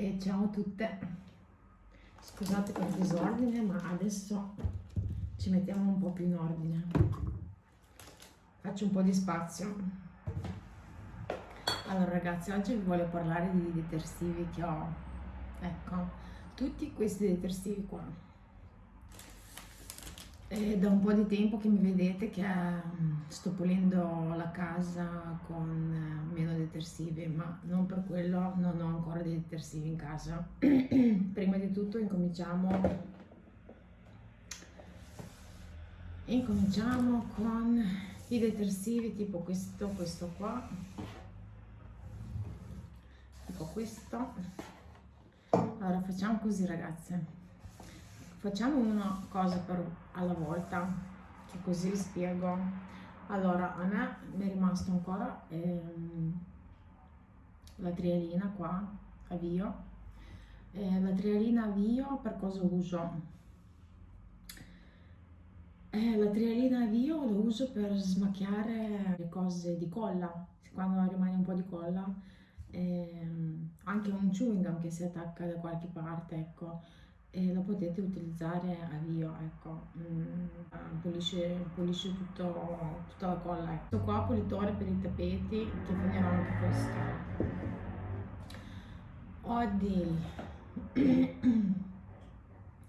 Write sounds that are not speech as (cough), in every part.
E ciao a tutte, scusate per il disordine ma adesso ci mettiamo un po' più in ordine. Faccio un po' di spazio. Allora ragazzi, oggi vi voglio parlare di detersivi che ho. Ecco, tutti questi detersivi qua è da un po' di tempo che mi vedete che mm, sto pulendo la casa con eh, meno detersivi, ma non per quello non ho ancora dei detersivi in casa. (clears throat) Prima di tutto incominciamo, incominciamo con i detersivi tipo questo, questo qua, tipo questo. Allora facciamo così ragazze facciamo una cosa per, alla volta che così vi spiego. Allora a me mi è rimasto ancora ehm, la trialina qua avvio. Eh, la trialina avvio per cosa uso? Eh, la trialina avvio lo uso per smacchiare le cose di colla quando rimane un po' di colla ehm, anche un chewing gum che si attacca da qualche parte ecco e lo potete utilizzare a vio, ecco, mm, pulisce, pulisce tutto, tutta la colla. Ecco. Questo qua pulitore per i tappeti, che finirò anche questo. Ho, dei, (clears throat)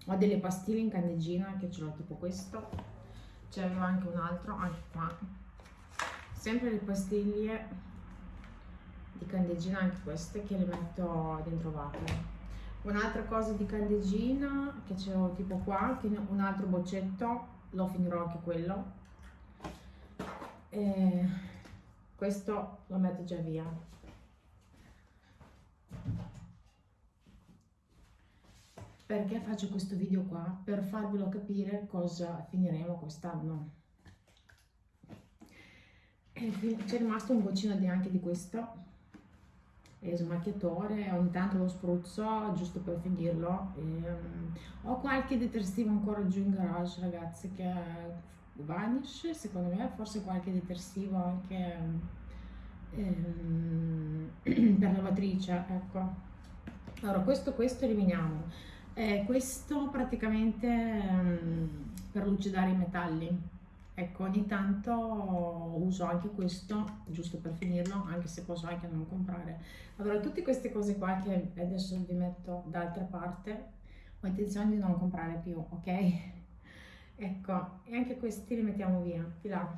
ho delle pastiglie in candeggina che ce l'ho tipo questo, c'è anche un altro, anche qua. Sempre le pastiglie di candeggina, anche queste, che le metto dentro vacuum un'altra cosa di candeggina che c'ho tipo qua un altro boccetto lo finirò anche quello. E questo lo metto già via. Perché faccio questo video qua? Per farvelo capire cosa finiremo quest'anno. C'è rimasto un boccino di anche di questo e smacchiatore, ogni tanto lo spruzzo giusto per finirlo. E, um, ho qualche detersivo ancora giù in garage ragazzi che vanish, secondo me forse qualche detersivo anche um, (clears throat) per lavatrice, ecco. Allora questo, questo eliminiamo. Eh, questo praticamente um, per lucidare i metalli Ecco, ogni tanto uso anche questo, giusto per finirlo, anche se posso anche non comprare. Allora, tutte queste cose qua che adesso vi metto d'altra parte, ho intenzione di non comprare più, ok? (laughs) Ecco, e anche questi li mettiamo via, di là.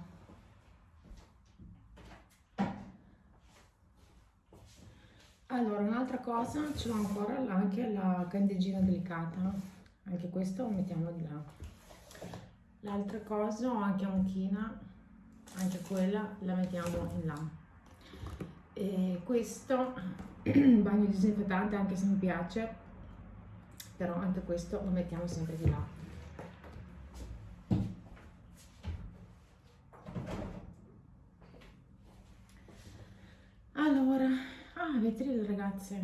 Allora, un'altra cosa, ce l'ho ancora anche la candeggina delicata, anche questo lo mettiamo di là. L'altra cosa anche un'china, anche quella la mettiamo in là. E questo (clears throat) bagno disinfettante anche se mi piace, però anche questo lo mettiamo sempre di là. Allora, ah, vetri ragazze,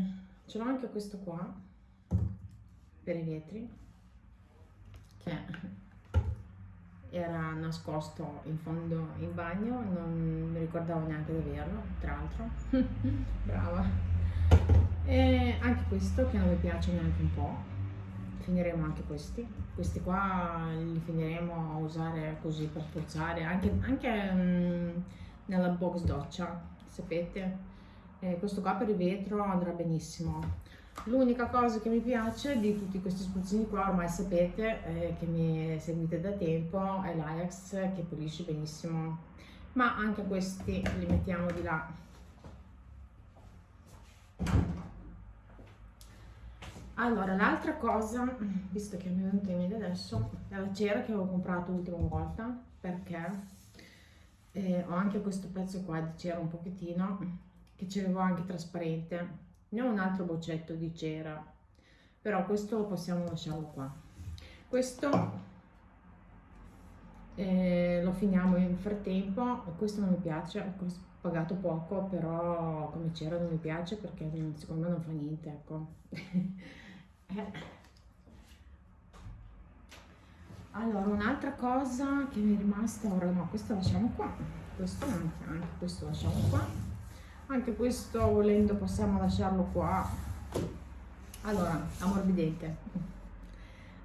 ce l'ho anche questo qua per i vetri che era nascosto in fondo in bagno, non mi ricordavo neanche di averlo, tra l'altro, (laughs) brava. E anche questo che non mi piace neanche un po', finiremo anche questi, questi qua li finiremo a usare così per spruzzare, anche, anche um, nella box doccia, sapete, eh, questo qua per il vetro andrà benissimo L'unica cosa che mi piace di tutti questi spruzzini qua, ormai sapete eh, che mi seguite da tempo, è l'Ajax che pulisce benissimo, ma anche questi li mettiamo di là. Allora, l'altra cosa, visto che mi è venuta in mente adesso, è la cera che avevo comprato l'ultima volta, perché eh, ho anche questo pezzo qua di cera un pochettino, che ce l'avevo anche trasparente, ne ho un altro boccetto di cera però questo possiamo lasciarlo qua. Questo eh, lo finiamo in frattempo questo non mi piace ho pagato poco però come cera non mi piace perché secondo me non fa niente ecco. (laughs) Allora un'altra cosa che mi è rimasta ora no questo lasciamo qua. Questo anche, anche questo lasciamo qua anche questo volendo possiamo lasciarlo qua. Allora ammorbidente.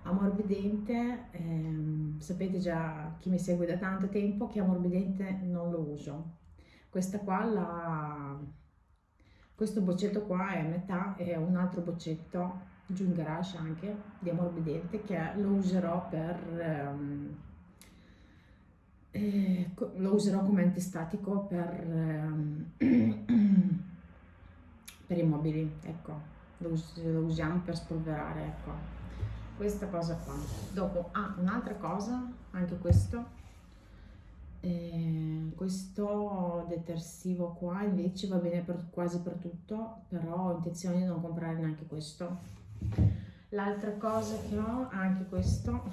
Ammorbidente ehm, sapete già chi mi segue da tanto tempo che ammorbidente non lo uso. Questa qua la questo boccetto qua è a metà e un altro boccetto giù in garage anche di ammorbidente che lo userò per ehm, eh, lo userò come antistatico per, ehm, (clears throat) per i mobili ecco. Lo, us lo, usiamo per spolverare ecco questa cosa qua. Dopo ah un'altra cosa anche questo. Eh, questo detersivo qua invece va bene per, quasi per tutto però ho intenzione di non comprare neanche questo. L'altra cosa che ho anche questo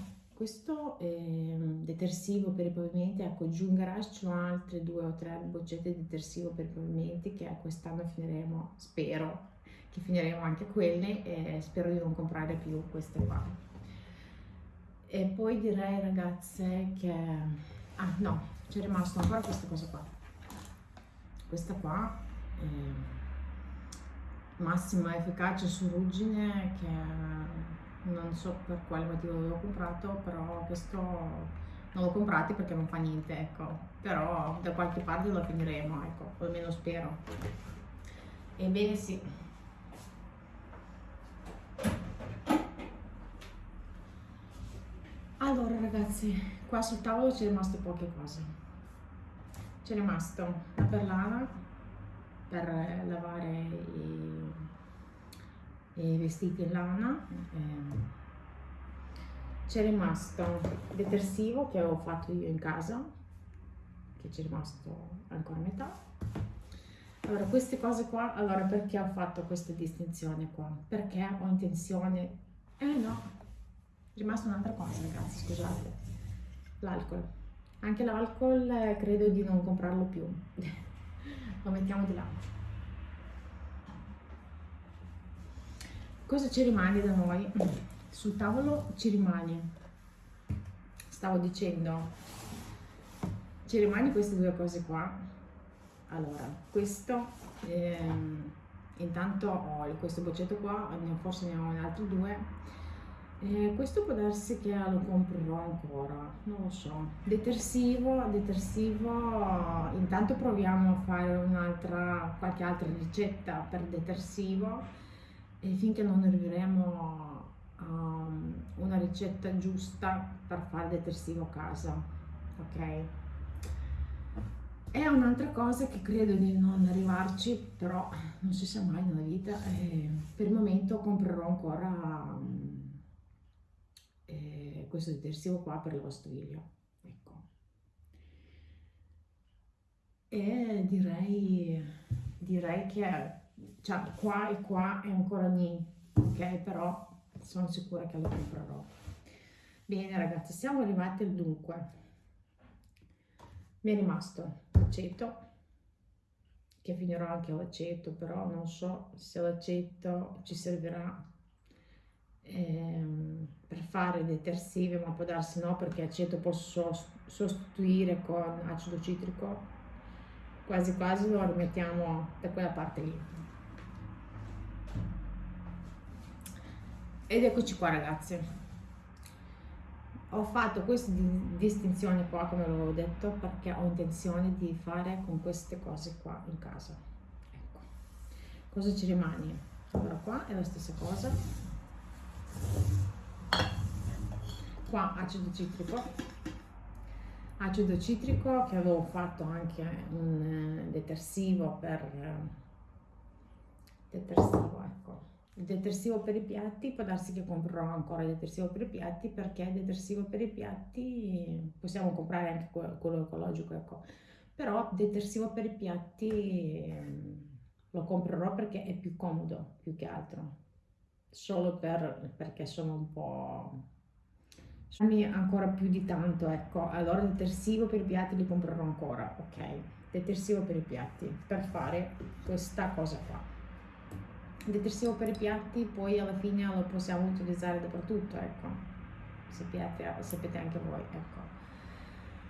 questo è detersivo per i pavimenti ecco giù in garage ho altre due o tre boccette di detersivo per i pavimenti che quest'anno finiremo spero che finiremo anche quelle e spero di non comprare più queste qua. E poi direi ragazze che ah no c'è rimasto ancora questa cosa qua. Questa qua è massima efficacia su ruggine che non so per quale motivo l'ho comprato però questo non l'ho comprato perché non fa niente ecco. Però da qualche parte lo finiremo ecco almeno spero. Ebbene sì. Allora ragazzi qua sul tavolo c'è rimasto poche cose. C'è rimasto la perlana per lavare i vestiti in lana ehm, c'è rimasto detersivo che avevo fatto io in casa che c'è rimasto ancora a metà. Allora queste cose qua allora perché ho fatto questa distinzione qua? Perché ho intenzione eh no è rimasta un'altra cosa ragazzi scusate. L'alcol. Anche l'alcol eh, credo di non comprarlo più. (laughs) Lo mettiamo di là cosa ci rimane da noi? Sul tavolo ci rimane stavo dicendo ci rimane queste due cose qua. Allora questo ehm, intanto ho questo boccetto qua forse ne ho altri due. Eh, questo può darsi che lo comprerò ancora, non lo so. Detersivo, detersivo, intanto proviamo a fare un'altra, qualche altra ricetta per detersivo e finché non arriveremo a una ricetta giusta per fare detersivo a casa, ok? È un'altra cosa che credo di non arrivarci, però non si sa mai nella vita. Per il momento comprerò ancora eh, questo detersivo qua per la lavastoviglie ecco e direi direi che cioè, qua e qua è ancora ni ok? Però sono sicura che lo comprerò. Bene ragazzi siamo arrivati al dunque. Mi è rimasto l'aceto che finirò anche l'aceto però non so se l'aceto ci servirà ehm, per fare detersivi, ma può darsi no perché aceto posso sostituire con acido citrico, quasi quasi lo rimettiamo da quella parte lì. Ed eccoci qua ragazzi. Ho fatto questa distinzione qua, come avevo detto, perché ho intenzione di fare con queste cose qua in casa. Ecco. Cosa ci rimane? Allora qua è la stessa cosa qua acido citrico acido citrico che avevo fatto anche un eh, detersivo per eh, detersivo ecco il detersivo per i piatti può darsi che comprerò ancora il detersivo per i piatti perché il detersivo per i piatti possiamo comprare anche quello ecologico ecco. Però detersivo per i piatti ehm, lo comprerò perché è più comodo più che altro. Solo per, perché sono un po' ancora più di tanto ecco. Allora detersivo per i piatti li comprerò ancora ok. Detersivo per i piatti per fare questa cosa qua detersivo per i piatti poi alla fine lo possiamo utilizzare dappertutto ecco sapete, sapete anche voi ecco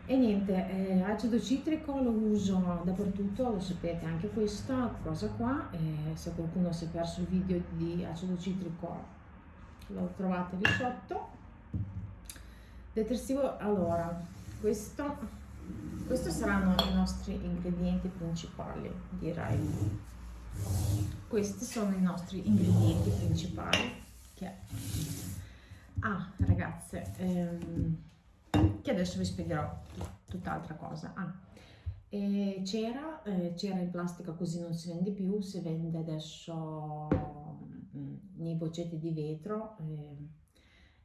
E niente, eh, acido citrico lo uso dappertutto, lo sapete anche questa cosa qua, eh, se qualcuno si è perso il video di acido citrico lo trovate lì sotto. Detersivo, allora, questo, questi saranno i nostri ingredienti principali, direi. Questi sono i nostri ingredienti principali. Che... Ah, ragazze, ehm, che adesso vi spiegherò tutt'altra cosa. Ah, c'era, eh, c'era in plastica così non si vende più, si vende adesso mm, nei boccetti di vetro eh,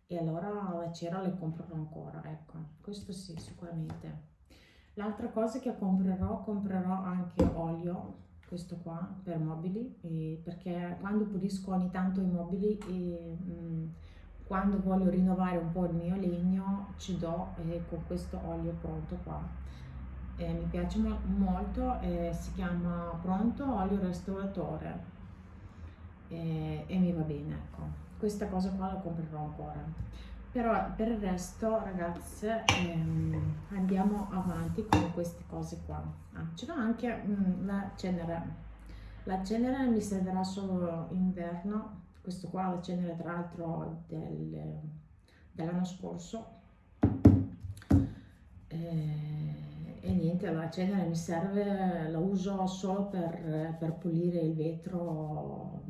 e allora la cera le comprerò ancora, ecco, questo sì, sicuramente. L'altra cosa che comprerò, comprerò anche olio, questo qua, per mobili, eh, perché quando pulisco ogni tanto i mobili e... Mm, quando voglio rinnovare un po' il mio legno ci do eh, con questo olio pronto qua. Eh, mi piace mo molto eh, si chiama pronto olio restauratore. E mi va bene ecco. Questa cosa qua la comprerò ancora però per il resto ragazze ehm, andiamo avanti con queste cose qua. Ah, ce l'ho anche mh, mm, la cenere. La cenere mi servirà solo inverno. Questo qua la cenere tra l'altro del, dell'anno scorso. E, e, niente la cenere mi serve la uso solo per, per pulire il vetro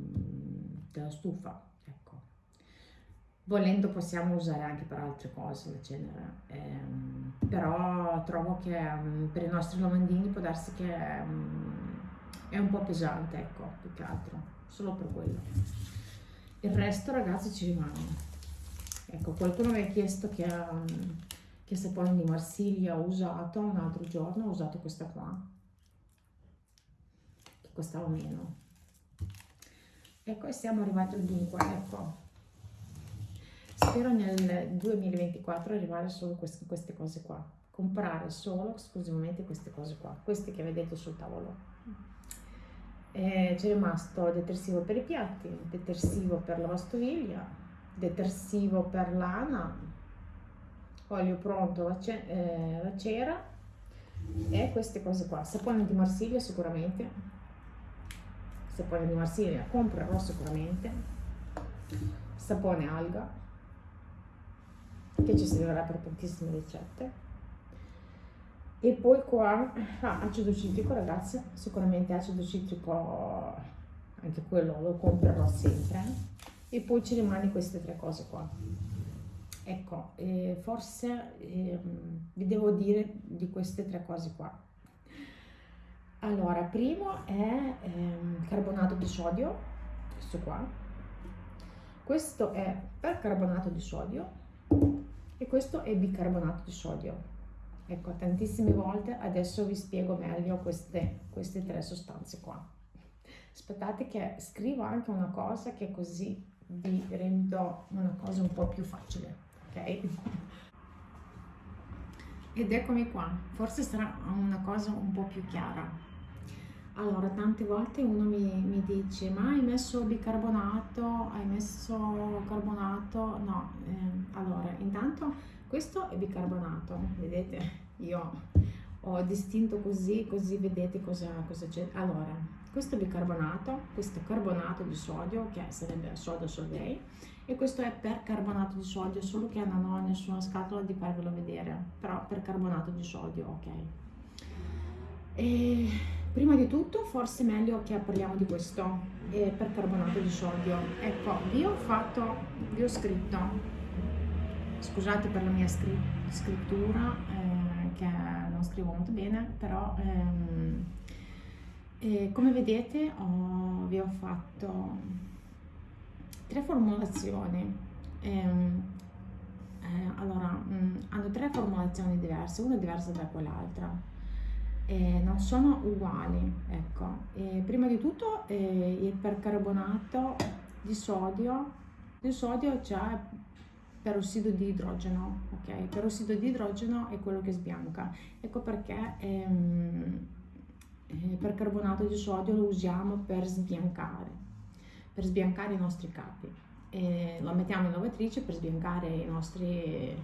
della stufa volendo possiamo usare anche per altre cose la cenere ehm, però trovo che um, per i nostri lavandini può darsi che um, è un po' pesante ecco più che altro solo per quello. Il resto ragazzi ci rimane. Ecco qualcuno mi ha chiesto che, um, che sapone di Marsiglia ho usato un altro giorno ho usato questa qua che costava meno. Ecco e siamo arrivati al dunque ecco spero nel 2024 arrivare solo queste, queste cose qua. Comprare solo esclusivamente queste cose qua queste che vedete sul tavolo. Eh, c'è rimasto detersivo per i piatti, detersivo per la lavastoviglie, detersivo per lana, olio pronto, la, ce eh, la cera e queste cose qua. Sapone di Marsiglia sicuramente, sapone di Marsiglia comprerò sicuramente, sapone alga che ci servirà per tantissime ricette. E poi qua ah, acido citrico ragazzi sicuramente acido citrico anche quello lo comprerò sempre. E poi ci rimane queste tre cose qua. Ecco eh, forse eh, vi devo dire di queste tre cose qua. Allora primo è eh, carbonato di sodio questo qua. Questo è percarbonato di sodio e questo è bicarbonato di sodio Ecco, tantissime volte adesso vi spiego meglio queste, queste tre sostanze qua. Aspettate che scrivo anche una cosa che così vi rendo una cosa un po' più facile, ok? Ed eccomi qua, forse sarà una cosa un po' più chiara. Allora, tante volte uno mi, mi dice, ma hai messo bicarbonato, hai messo carbonato? No, eh, allora, intanto questo è bicarbonato, vedete? Io ho distinto così, così vedete cosa, cosa c'è. Allora, questo è bicarbonato, questo è carbonato di sodio, che sarebbe sodio solvei, e questo è percarbonato di sodio, solo che non ho nessuna scatola di farvelo vedere, però percarbonato di sodio, ok. E prima di tutto, forse è meglio che parliamo di questo, eh, percarbonato di sodio. Ecco, vi ho fatto, vi ho scritto scusate per la mia scrittura eh, che non scrivo molto bene però ehm, eh, come vedete ho, vi ho fatto tre formulazioni ehm, eh, allora mh, mm, hanno tre formulazioni diverse una diversa da quell'altra eh, non sono uguali ecco prima di tutto eh, il percarbonato di sodio il sodio c'è perossido di idrogeno, ok? Perossido di idrogeno è quello che sbianca. Ecco perché ehm, eh, percarbonato di sodio lo usiamo per sbiancare, per sbiancare i nostri capi. Lo mettiamo in lavatrice per sbiancare i nostri,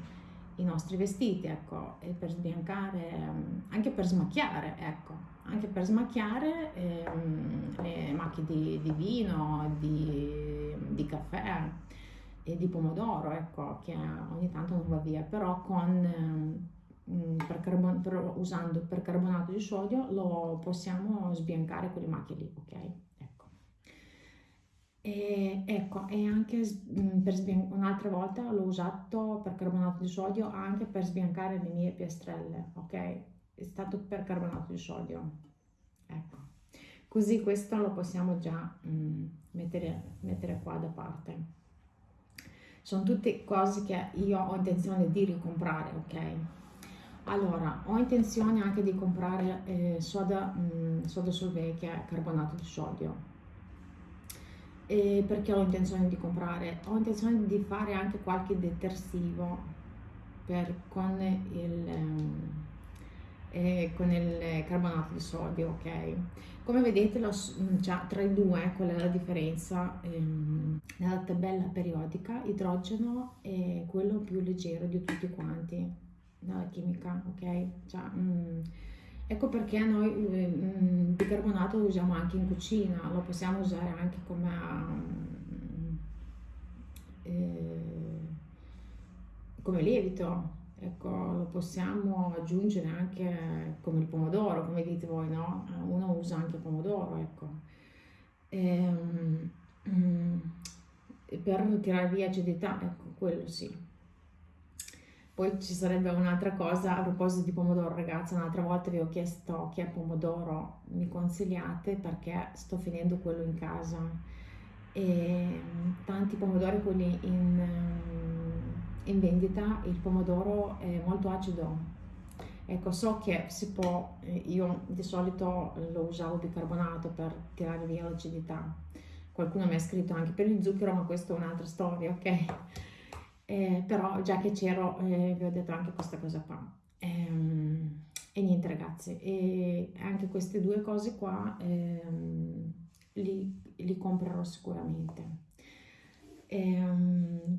i nostri vestiti, ecco, e per sbiancare, ehm, anche per smacchiare, ecco, anche per smacchiare ehm, le macchie di, di vino, di, di, caffè e di pomodoro, ecco, che ogni tanto non va via, però con, ehm, per carbon, per, usando percarbonato di sodio lo possiamo sbiancare quelle macchie lì, ok? E ecco, e anche mm, per un'altra volta l'ho usato per carbonato di sodio anche per sbiancare le mie piastrelle, ok? È stato per carbonato di sodio. Ecco. Così questo lo possiamo già mm, mettere, mettere qua da parte. Sono tutte cose che io ho intenzione di ricomprare, ok? Allora, ho intenzione anche di comprare eh, soda, mm, soda solvay che è carbonato di sodio e perché ho intenzione di comprare? Ho intenzione di fare anche qualche detersivo per, con, il, eh, con il carbonato di sodio, ok? Come vedete lo, cioè, tra i due qual è la differenza? Ehm, nella tabella periodica idrogeno è quello più leggero di tutti quanti nella chimica, ok? Cioè, mm, Ecco perché noi il bicarbonato lo usiamo anche in cucina, lo possiamo usare anche come, eh, come lievito, ecco, lo possiamo aggiungere anche come il pomodoro, come dite voi, no? Uno usa anche il pomodoro, ecco. E, um, per tirare via acidità, ecco, quello sì. Poi ci sarebbe un'altra cosa a proposito di pomodoro, ragazzi, un'altra volta vi ho chiesto che pomodoro mi consigliate perché sto finendo quello in casa e tanti pomodori quelli in, in vendita, il pomodoro è molto acido. Ecco, so che si può, eh, io di solito lo usavo bicarbonato per tirare via l'acidità. Qualcuno mi ha scritto anche per il zucchero, ma questa è un'altra storia, ok? Eh, però già che c'ero eh, vi ho detto anche questa cosa qua. Ehm, e niente ragazzi, e anche queste due cose qua ehm, li, li, comprerò sicuramente. Ehm,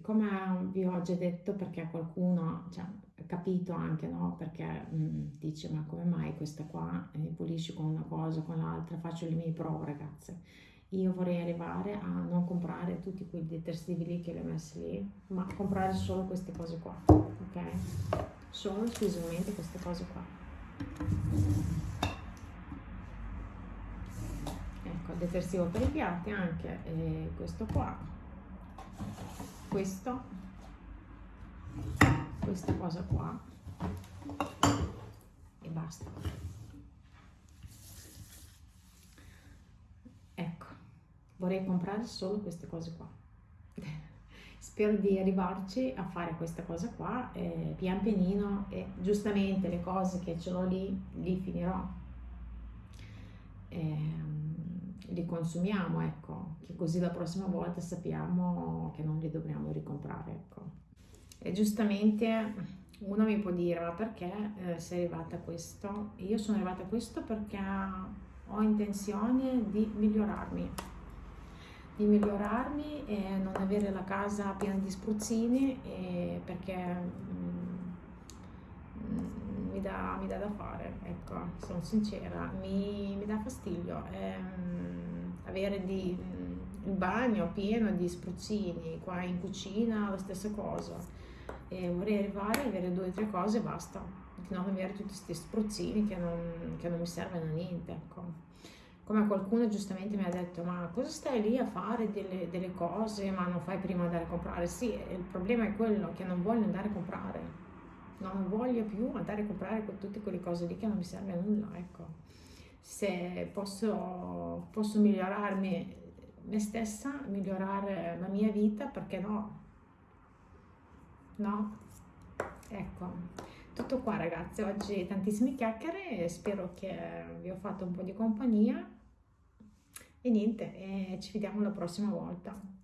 come vi ho già detto, perché qualcuno cioè, capito anche, no? Perché mh, mm, dice, ma come mai questa qua eh, pulisci con una cosa, con l'altra, faccio le mie prove ragazze io vorrei arrivare a non comprare tutti quei detersivi lì che li ho messi lì, ma comprare solo queste cose qua, ok? Solo esclusivamente queste cose qua. Ecco, detersivo per i piatti anche e questo qua, questo, questa cosa qua e basta. Vorrei comprare solo queste cose qua. Spero di arrivarci a fare questa cosa qua eh, pian pianino e giustamente le cose che ce l'ho lì, li finirò. Eh, li consumiamo, ecco, che così la prossima volta sappiamo che non li dobbiamo ricomprare, ecco. E giustamente uno mi può dire, ma perché eh, sei arrivata a questo? Io sono arrivata a questo perché ho intenzione di migliorarmi di migliorarmi e non avere la casa piena di spruzzini perché mm, mi, dà, mi, dà, da fare, ecco, sono sincera, mi, mi dà fastidio ehm, avere di, mm, il bagno pieno di spruzzini, qua in cucina la stessa cosa. E vorrei arrivare a avere due o tre cose e basta, non avere tutti questi spruzzini che non, che non mi servono a niente, ecco come qualcuno giustamente mi ha detto ma cosa stai lì a fare delle, delle, cose ma non fai prima andare a comprare? Sì il problema è quello che non voglio andare a comprare. Non voglio più andare a comprare tutte quelle cose lì che non mi serve a nulla ecco. Se posso, posso migliorarmi me stessa migliorare la mia vita perché no? No? Ecco. Tutto qua ragazzi. Oggi tantissime chiacchiere spero che vi ho fatto un po' di compagnia e niente, e ci vediamo la prossima volta.